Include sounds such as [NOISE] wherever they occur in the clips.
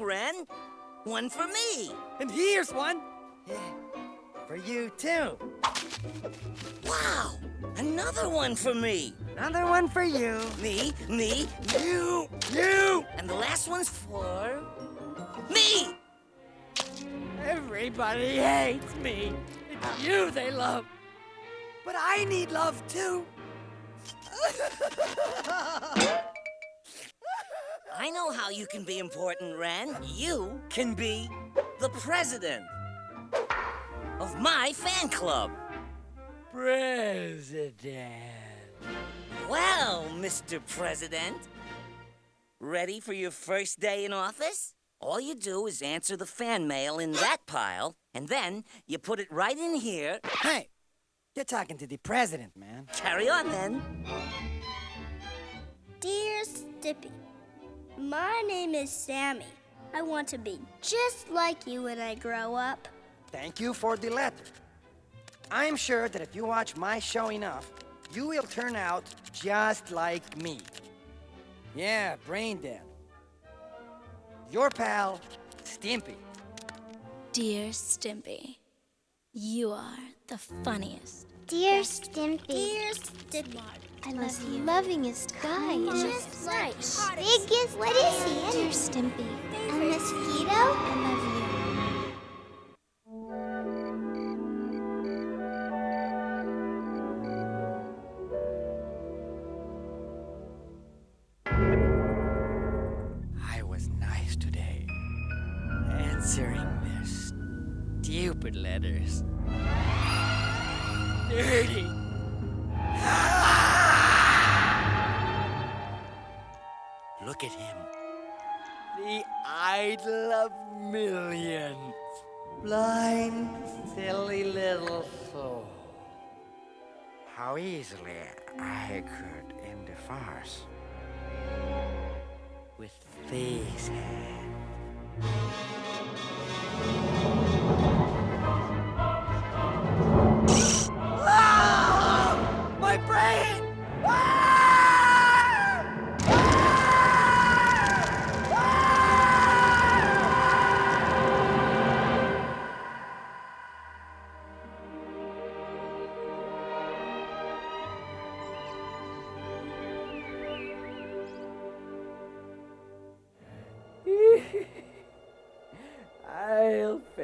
Ren. One for me. And here's one. Yeah, for you, too. Wow! Another one for me. Another one for you. Me, me, You, you. and the last one's for me. Everybody hates me. It's you they love. But I need love, too. [LAUGHS] I know how you can be important, Ren. You can be the president of my fan club. President. Well, Mr. President, ready for your first day in office? All you do is answer the fan mail in that pile, and then you put it right in here. Hey, you're talking to the president, man. Carry on, then. Dear Stimpy, my name is Sammy. I want to be just like you when I grow up. Thank you for the letter. I'm sure that if you watch my show enough, you will turn out just like me. Yeah, brain dead. Your pal, Stimpy. Dear Stimpy, you are the funniest. Dear Stimpy. Dear Stimpy. I love you. lovingest guy. Just right. Biggest. What is he? Dear Stimpy, A mosquito? I love you. I was nice today. Answering their stupid letters. Dirty. Look at him. The idol of millions. Blind, silly little soul. How easily I could end a farce with these hands. Ah! My brain!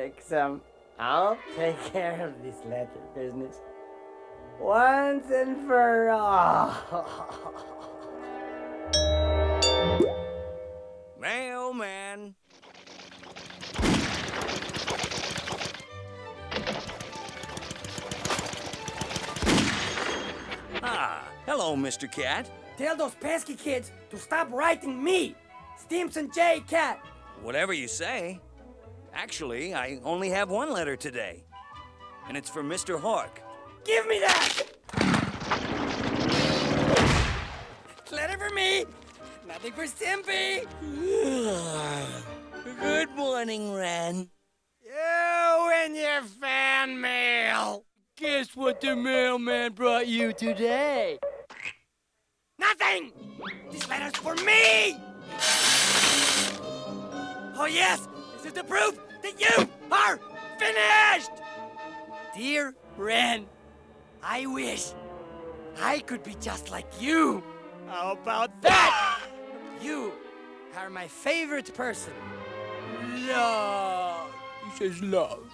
I'll fix them. I'll take [LAUGHS] care of this letter business. Once and for all. [LAUGHS] Mailman. Ah, hello, Mr. Cat. Tell those pesky kids to stop writing me, Stimpson J. Cat. Whatever you say. Actually, I only have one letter today. And it's for Mr. Hork. Give me that! Letter for me, nothing for Stimpy! [SIGHS] Good morning, Ren. You and your fan mail. Guess what the mailman brought you today? Nothing! This letter's for me! Oh, yes! This is the proof that you are finished! Dear Ren, I wish I could be just like you. How about that? You are my favorite person. Love. He says love.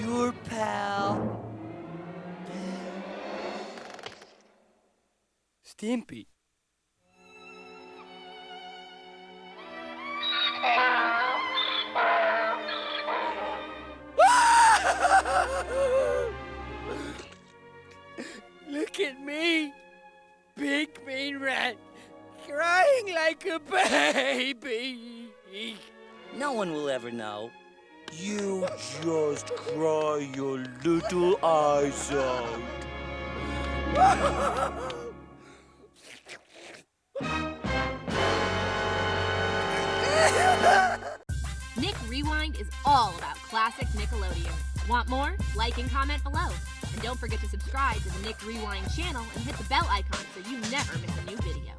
Your pal. Stimpy. A baby. No one will ever know. You just cry your little eyes out. Nick Rewind is all about classic Nickelodeon. Want more? Like and comment below. And don't forget to subscribe to the Nick Rewind channel and hit the bell icon so you never miss a new video.